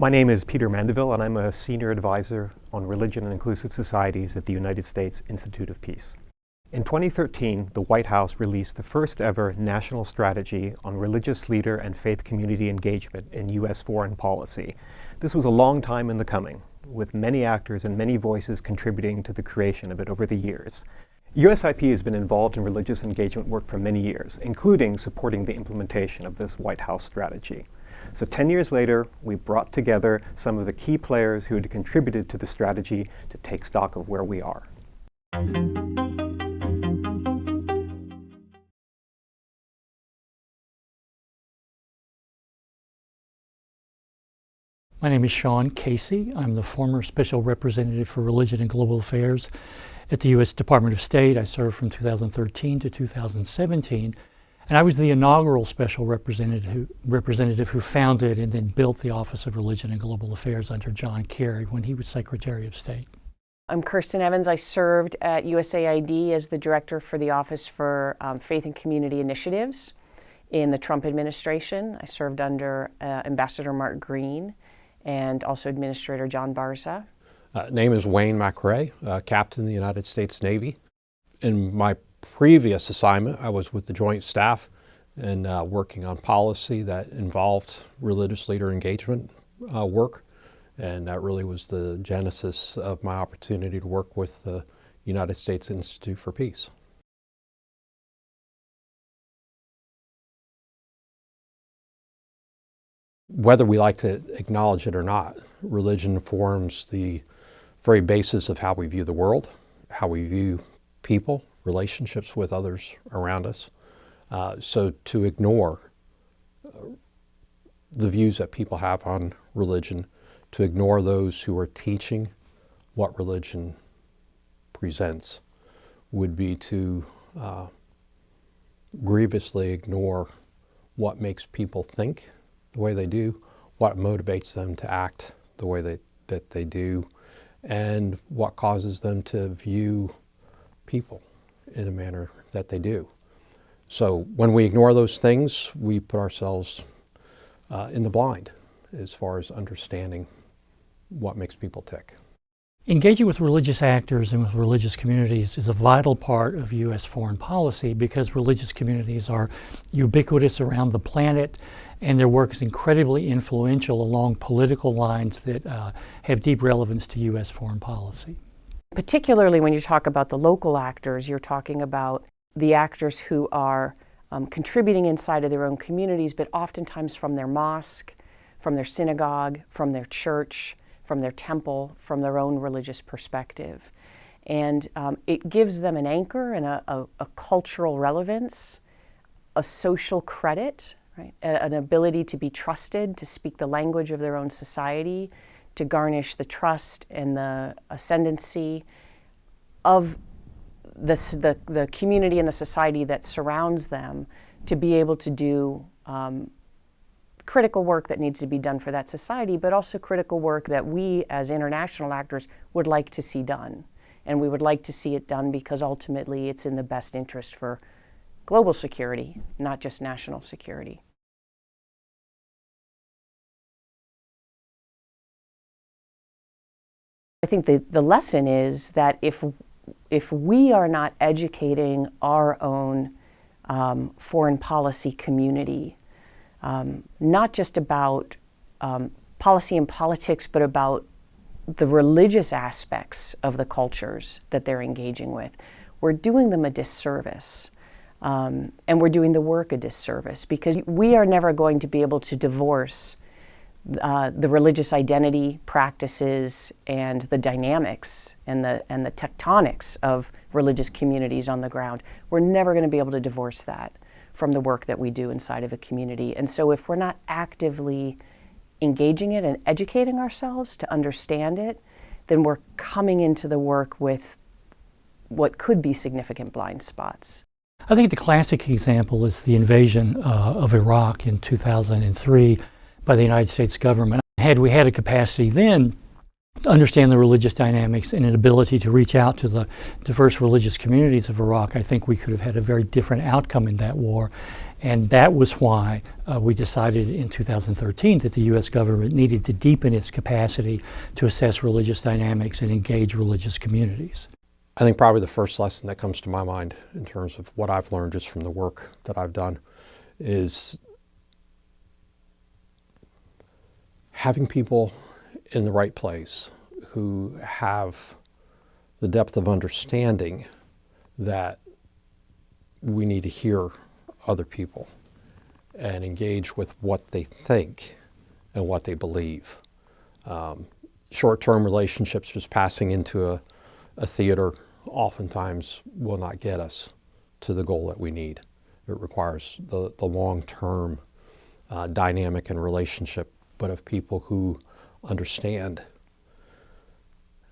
My name is Peter Mandaville, and I'm a senior advisor on religion and inclusive societies at the United States Institute of Peace. In 2013, the White House released the first ever national strategy on religious leader and faith community engagement in U.S. foreign policy. This was a long time in the coming, with many actors and many voices contributing to the creation of it over the years. USIP has been involved in religious engagement work for many years, including supporting the implementation of this White House strategy. So 10 years later, we brought together some of the key players who had contributed to the strategy to take stock of where we are. My name is Shaun Casey. I'm the former Special Representative for Religion and Global Affairs at the U.S. Department of State. I served from 2013 to 2017. And I was the inaugural special representative who, representative who founded and then built the Office of Religion and Global Affairs under John Kerry when he was Secretary of State. I'm Kirsten Evans. I served at USAID as the Director for the Office for um, Faith and Community Initiatives in the Trump administration. I served under uh, Ambassador Mark Green and also Administrator John Barsa. Uh, name is Wayne McRae, uh, Captain in the United States Navy. In my previous assignment, I was with the Joint Staff and uh, working on policy that involved religious leader engagement uh, work. And that really was the genesis of my opportunity to work with the United States Institute for Peace. Whether we like to acknowledge it or not, religion forms the very basis of how we view the world, how we view people, relationships with others around us. Uh, so to ignore uh, the views that people have on religion, to ignore those who are teaching what religion presents, would be to uh, grievously ignore what makes people think the way they do, what motivates them to act the way they, that they do, and what causes them to view people in a manner that they do. So when we ignore those things, we put ourselves uh, in the blind as far as understanding what makes people tick. Engaging with religious actors and with religious communities is a vital part of U.S. foreign policy because religious communities are ubiquitous around the planet and their work is incredibly influential along political lines that uh, have deep relevance to U.S. foreign policy. Particularly when you talk about the local actors, you're talking about the actors who are um, contributing inside of their own communities, but oftentimes from their mosque, from their synagogue, from their church, from their temple, from their own religious perspective. And um, it gives them an anchor and a, a, a cultural relevance, a social credit, right? A, an ability to be trusted, to speak the language of their own society, to garnish the trust and the ascendancy of the, the community and the society that surrounds them to be able to do um, critical work that needs to be done for that society, but also critical work that we as international actors would like to see done. And we would like to see it done because ultimately it's in the best interest for global security, not just national security. I think the, the lesson is that if, if we are not educating our own um, foreign policy community, um, not just about um, policy and politics, but about the religious aspects of the cultures that they're engaging with, we're doing them a disservice. Um, and we're doing the work a disservice because we are never going to be able to divorce uh, the religious identity practices and the dynamics and the, and the tectonics of religious communities on the ground. We're never going to be able to divorce that from the work that we do inside of a community. And so if we're not actively engaging it and educating ourselves to understand it, then we're coming into the work with what could be significant blind spots. I think the classic example is the invasion uh, of Iraq in 2003 by the United States government. Had we had a capacity then to understand the religious dynamics and an ability to reach out to the diverse religious communities of Iraq, I think we could have had a very different outcome in that war. And that was why uh, we decided in 2013 that the U.S. government needed to deepen its capacity to assess religious dynamics and engage religious communities. I think probably the first lesson that comes to my mind in terms of what I've learned just from the work that I've done is having people in the right place who have the depth of understanding that we need to hear other people and engage with what they think and what they believe. Um, short-term relationships just passing into a, a theater oftentimes will not get us to the goal that we need. It requires the, the long-term uh, dynamic and relationship, but of people who understand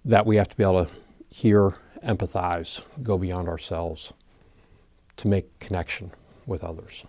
that we have to be able to hear, empathize, go beyond ourselves to make connection with others.